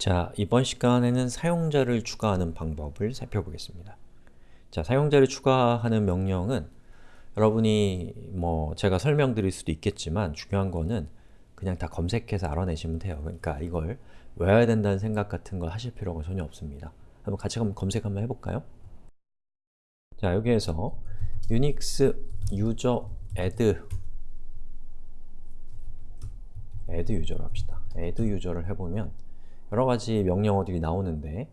자, 이번 시간에는 사용자를 추가하는 방법을 살펴보겠습니다. 자, 사용자를 추가하는 명령은 여러분이 뭐 제가 설명드릴 수도 있겠지만 중요한 거는 그냥 다 검색해서 알아내시면 돼요. 그러니까 이걸 외워야 된다는 생각 같은 걸 하실 필요가 전혀 없습니다. 한번 같이 한번 검색 한번 해볼까요? 자, 여기에서 유닉스 유저 add add 유저로 합시다. add 유저를 해보면 여러가지 명령어들이 나오는데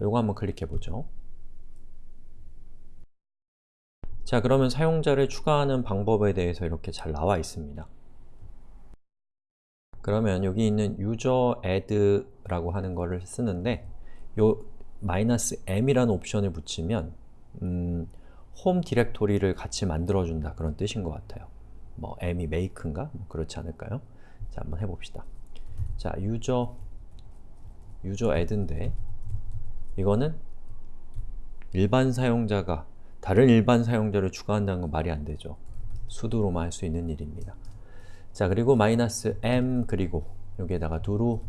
이거 한번 클릭해보죠. 자 그러면 사용자를 추가하는 방법에 대해서 이렇게 잘 나와 있습니다. 그러면 여기 있는 user add라고 하는 거를 쓰는데 요 마이너스 "-m이라는 옵션을 붙이면 음, 홈 디렉토리를 같이 만들어준다 그런 뜻인 것 같아요. 뭐 m이 make인가? 뭐 그렇지 않을까요? 자 한번 해봅시다. 자 user 유저 add인데 이거는 일반 사용자가 다른 일반 사용자를 추가한다는 건 말이 안 되죠. 수두로만 할 수 있는 일입니다. 자 그리고 마이너스 m 그리고 여기에다가 두루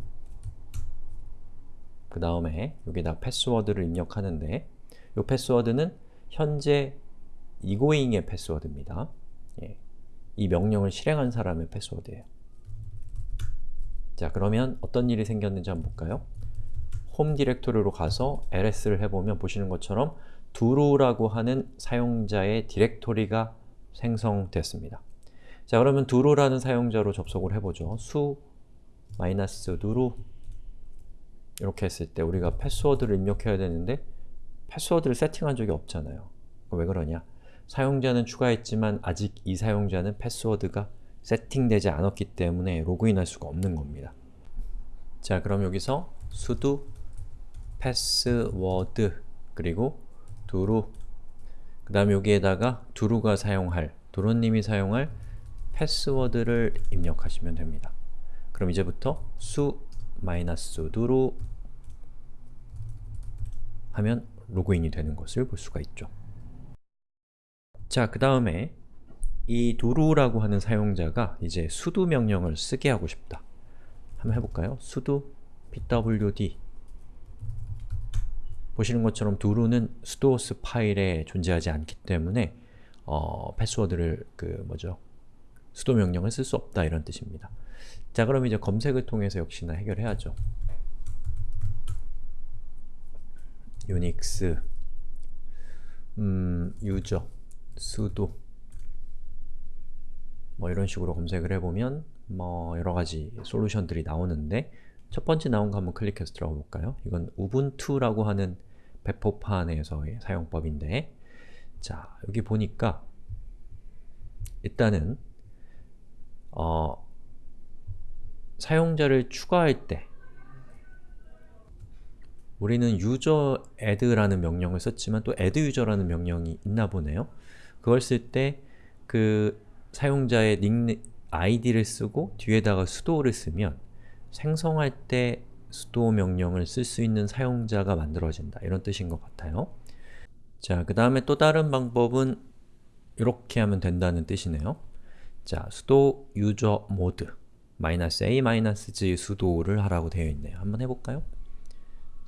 그 다음에 여기다 패스워드를 입력하는데 이 패스워드는 현재 이고잉의 패스워드입니다. 예. 이 명령을 실행한 사람의 패스워드예요. 자 그러면 어떤 일이 생겼는지 한번 볼까요? 홈 디렉토리로 가서 ls를 해보면 보시는 것처럼 두루라고 하는 사용자의 디렉토리가 생성됐습니다. 자 그러면 두루라는 사용자로 접속을 해보죠. 수 마이너스 두루 이렇게 했을 때 우리가 패스워드를 입력해야 되는데 패스워드를 세팅한 적이 없잖아요. 왜 그러냐? 사용자는 추가했지만 아직 이 사용자는 패스워드가 세팅되지 않았기 때문에 로그인할 수가 없는 겁니다. 자 그럼 여기서 sudo 패스워드 그리고 두루 그 다음 여기에다가 두루가 사용할 두루님이 사용할 패스워드를 입력하시면 됩니다. 그럼 이제부터 두루 하면 로그인이 되는 것을 볼 수가 있죠. 자, 그 다음에 이 두루라고 하는 사용자가 이제 sudo 명령을 쓰게 하고 싶다. 한번 해볼까요? sudo pwd 보시는 것처럼 두루는 수도스 파일에 존재하지 않기 때문에 어, 패스워드를 그 뭐죠? 수도 명령을 쓸 수 없다 이런 뜻입니다. 자 그럼 이제 검색을 통해서 역시나 해결해야죠. 유닉스 음, 유저 수도 뭐 이런 식으로 검색을 해보면 뭐 여러가지 솔루션들이 나오는데 첫 번째 나온 거 한번 클릭해서 들어가 볼까요? 이건 우분투라고 하는 배포판에서의 사용법인데 자, 여기 보니까 일단은 어, 사용자를 추가할 때 우리는 user add라는 명령을 썼지만 또 add user라는 명령이 있나 보네요. 그걸 쓸 때 그 사용자의 닉 id를 쓰고 뒤에다가 sudo를 쓰면 생성할 때 sudo 명령을 쓸 수 있는 사용자가 만들어진다 이런 뜻인 것 같아요. 자, 그 다음에 또 다른 방법은 이렇게 하면 된다는 뜻이네요. 자, sudo usermod -a -G sudo를 하라고 되어 있네요. 한번 해볼까요?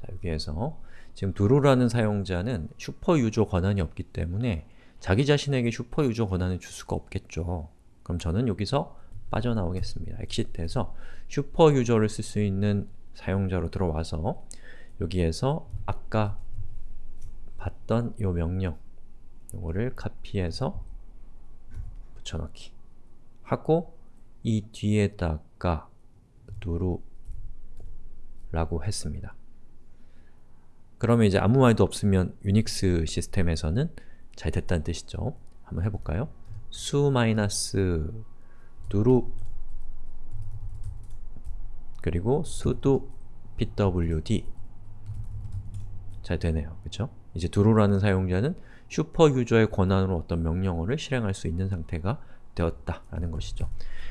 자, 여기에서 지금 두루라는 사용자는 super user 권한이 없기 때문에 자기 자신에게 super user 권한을 줄 수가 없겠죠. 그럼 저는 여기서 빠져나오겠습니다. exit에서 super user를 쓸 수 있는 사용자로 들어와서 여기에서 아까 봤던 이 명령 이거를 카피해서 붙여넣기 하고 이 뒤에다가 누루 라고 했습니다. 그러면 이제 아무 말도 없으면 유닉스 시스템에서는 잘 됐다는 뜻이죠. 한번 해볼까요? 수 마이너스 누루 그리고 sudo pwd 잘 되네요. 그쵸? 이제 두루라는 사용자는 슈퍼 유저의 권한으로 어떤 명령어를 실행할 수 있는 상태가 되었다라는 것이죠.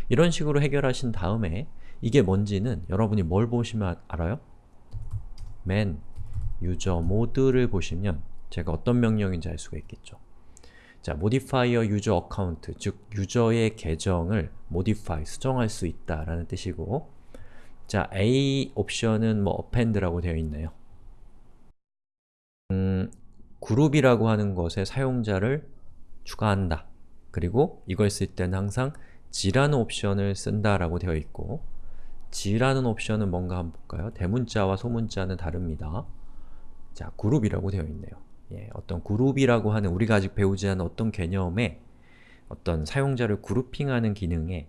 이런 식으로 해결하신 다음에 이게 뭔지는 여러분이 뭘 보시면 알아요? man user mode를 보시면 제가 어떤 명령인지 알 수가 있겠죠. 자, modifier user account, 즉 유저의 계정을 modify, 수정할 수 있다라는 뜻이고 자, A 옵션은 뭐 append라고 되어 있네요. 음, 그룹이라고 하는 것에 사용자를 추가한다. 그리고 이걸 쓸 때는 항상 g라는 옵션을 쓴다라고 되어 있고 g라는 옵션은 뭔가 한번 볼까요? 대문자와 소문자는 다릅니다. 자, 그룹이라고 되어 있네요. 예, 어떤 그룹이라고 하는 우리가 아직 배우지 않은 어떤 개념에 어떤 사용자를 그룹핑하는 기능에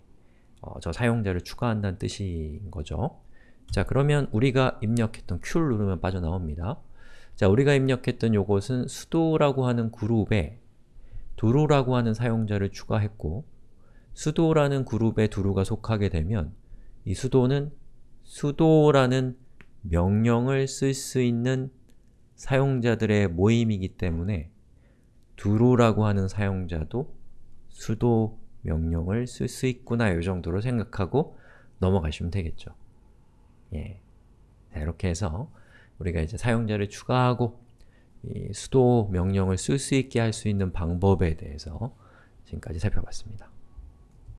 어, 저 사용자를 추가한다는 뜻인 거죠. 자, 그러면 우리가 입력했던 Q를 누르면 빠져나옵니다. 자, 우리가 입력했던 요것은 수도라고 하는 그룹에 두루라고 하는 사용자를 추가했고 수도라는 그룹에 두루가 속하게 되면 이 수도는 수도라는 명령을 쓸 수 있는 사용자들의 모임이기 때문에 두루라고 하는 사용자도 수도 명령을 쓸 수 있구나 이 정도로 생각하고 넘어가시면 되겠죠. 예. 자, 이렇게 해서 우리가 이제 사용자를 추가하고 수도 명령을 쓸 수 있게 할 수 있는 방법에 대해서 지금까지 살펴봤습니다.